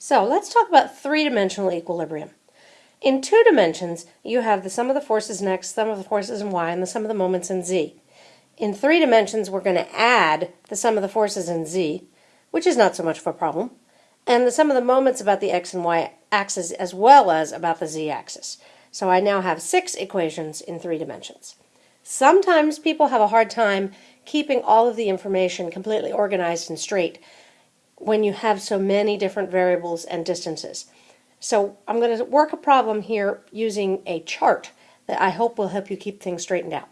So let's talk about three-dimensional equilibrium. In two dimensions, you have the sum of the forces in x, sum of the forces in y, and the sum of the moments in z. In three dimensions, we're going to add the sum of the forces in z, which is not so much of a problem, and the sum of the moments about the x and y axis as well as about the z axis. So I now have six equations in three dimensions. Sometimes people have a hard time keeping all of the information completely organized and straight when you have so many different variables and distances. So I'm going to work a problem here using a chart that I hope will help you keep things straightened out.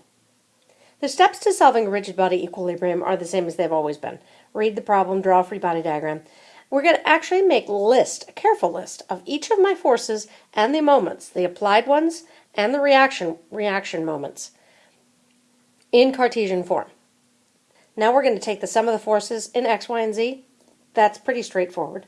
The steps to solving a rigid body equilibrium are the same as they've always been. Read the problem, draw a free body diagram. We're going to actually make a list, a careful list, of each of my forces and the moments, the applied ones and the reaction, reaction moments, in Cartesian form. Now we're going to take the sum of the forces in x, y, and z. That's pretty straightforward.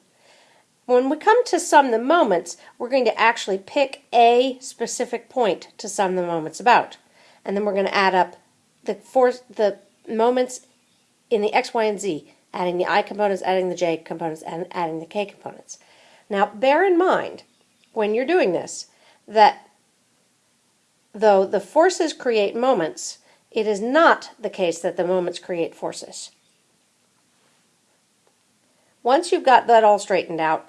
When we come to sum the moments, we're going to actually pick a specific point to sum the moments about. And then we're going to add up the, force, the moments in the x, y, and z, adding the i components, adding the j components, and adding the k components. Now, bear in mind, when you're doing this, that though the forces create moments, it is not the case that the moments create forces. Once you've got that all straightened out,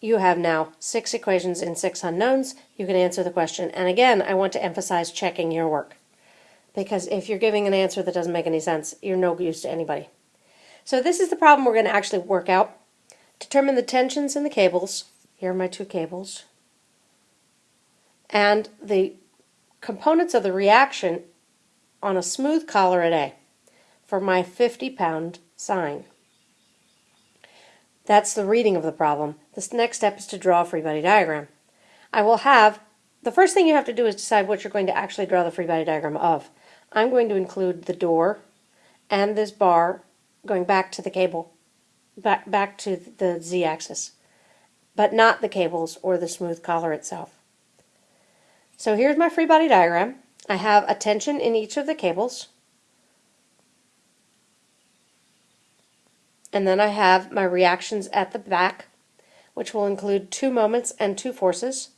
you have now six equations in six unknowns. You can answer the question. And again, I want to emphasize checking your work. Because if you're giving an answer that doesn't make any sense, you're no use to anybody. So this is the problem we're going to actually work out. Determine the tensions in the cables. Here are my two cables. And the components of the reaction on a smooth collar at A for my 50 pound sign. That's the reading of the problem. The next step is to draw a free body diagram. I will have, the first thing you have to do is decide what you're going to actually draw the free body diagram of. I'm going to include the door and this bar going back to the cable, back, back to the z-axis, but not the cables or the smooth collar itself. So here's my free body diagram. I have a tension in each of the cables. And then I have my reactions at the back, which will include two moments and two forces.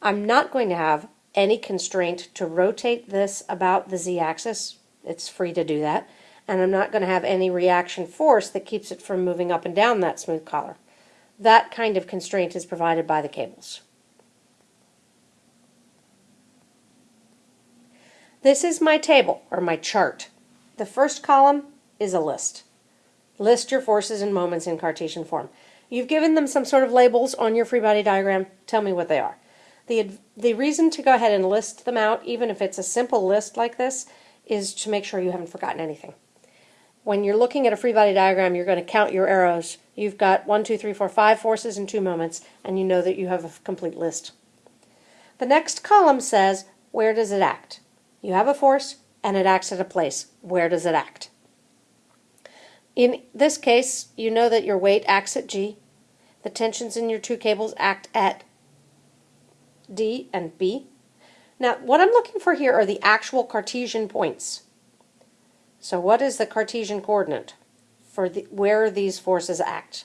I'm not going to have any constraint to rotate this about the z-axis. It's free to do that. And I'm not going to have any reaction force that keeps it from moving up and down that smooth collar. That kind of constraint is provided by the cables. This is my table, or my chart. The first column is a list. List your forces and moments in Cartesian form. You've given them some sort of labels on your free body diagram. Tell me what they are. The, the reason to go ahead and list them out, even if it's a simple list like this, is to make sure you haven't forgotten anything. When you're looking at a free body diagram, you're going to count your arrows. You've got one, two, three, four, five forces and two moments, and you know that you have a complete list. The next column says, where does it act? You have a force, and it acts at a place. Where does it act? In this case, you know that your weight acts at G. The tensions in your two cables act at D and B. Now, what I'm looking for here are the actual Cartesian points. So what is the Cartesian coordinate for the, where these forces act?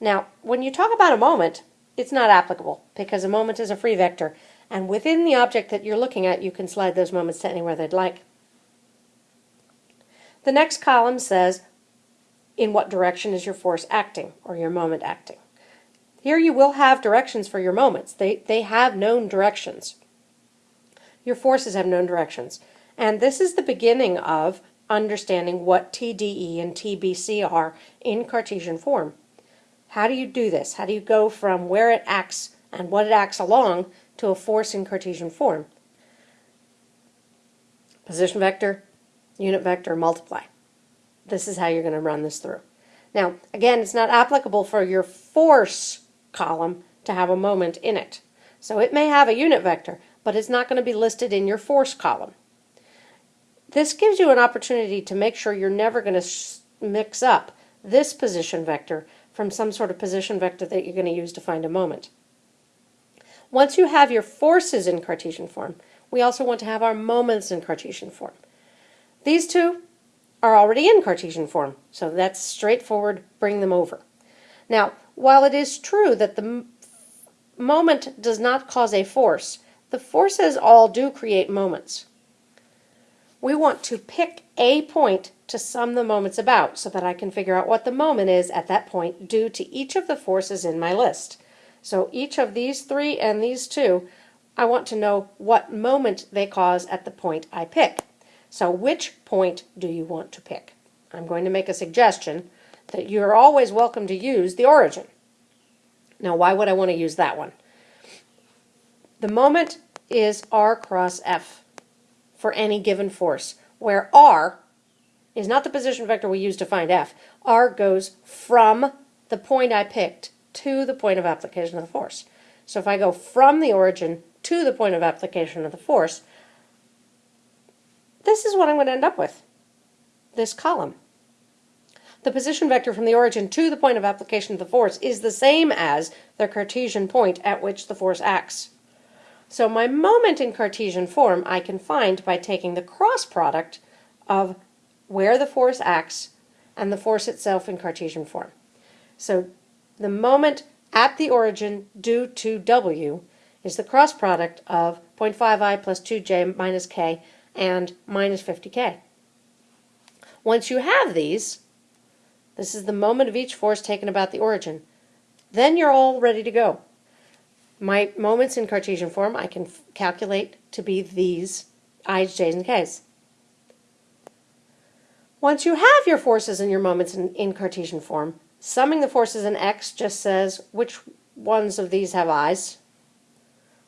Now, when you talk about a moment, it's not applicable because a moment is a free vector, and within the object that you're looking at, you can slide those moments to anywhere they'd like. The next column says, in what direction is your force acting or your moment acting? Here you will have directions for your moments. They, they have known directions. Your forces have known directions. And this is the beginning of understanding what TDE and TBC are in Cartesian form. How do you do this? How do you go from where it acts and what it acts along to a force in Cartesian form? Position vector, unit vector, multiply. This is how you're going to run this through. Now, again, it's not applicable for your force column to have a moment in it. So it may have a unit vector, but it's not going to be listed in your force column. This gives you an opportunity to make sure you're never going to mix up this position vector from some sort of position vector that you're going to use to find a moment. Once you have your forces in Cartesian form, we also want to have our moments in Cartesian form. These two are already in Cartesian form, so that's straightforward, bring them over. Now, while it is true that the moment does not cause a force, the forces all do create moments. We want to pick a point to sum the moments about so that I can figure out what the moment is at that point due to each of the forces in my list. So each of these three and these two, I want to know what moment they cause at the point I pick. So which point do you want to pick? I'm going to make a suggestion that you're always welcome to use the origin. Now, why would I want to use that one? The moment is r cross f for any given force, where r is not the position vector we use to find f. r goes from the point I picked to the point of application of the force. So if I go from the origin to the point of application of the force, this is what I'm going to end up with, this column. The position vector from the origin to the point of application of the force is the same as the Cartesian point at which the force acts. So my moment in Cartesian form I can find by taking the cross product of where the force acts and the force itself in Cartesian form. So the moment at the origin due to W is the cross product of 0.5i plus 2j minus k and minus 50k. Once you have these, this is the moment of each force taken about the origin. Then you're all ready to go. My moments in Cartesian form I can calculate to be these i's, j's, and k's. Once you have your forces and your moments in, in Cartesian form, summing the forces in x just says which ones of these have i's.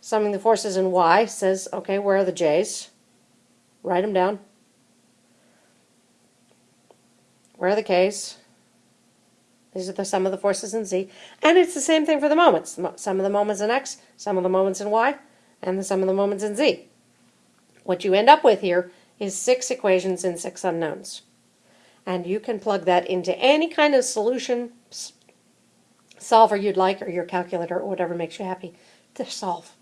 Summing the forces in y says, okay, where are the j's? Write them down. Where are the k's? These are the sum of the forces in Z. And it's the same thing for the moments. Sum of the moments in X, sum of the moments in Y, and the sum of the moments in Z. What you end up with here is six equations and six unknowns. And you can plug that into any kind of solution solver you'd like or your calculator or whatever makes you happy to solve.